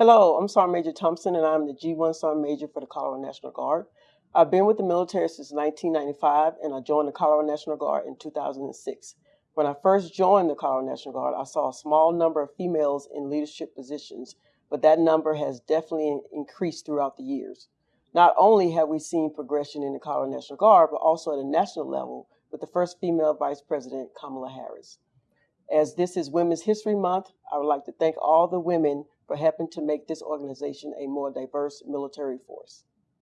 Hello, I'm Sergeant Major Thompson, and I'm the G1 Sergeant Major for the Colorado National Guard. I've been with the military since 1995, and I joined the Colorado National Guard in 2006. When I first joined the Colorado National Guard, I saw a small number of females in leadership positions, but that number has definitely increased throughout the years. Not only have we seen progression in the Colorado National Guard, but also at a national level with the first female Vice President, Kamala Harris. As this is Women's History Month, I would like to thank all the women for helping to make this organization a more diverse military force.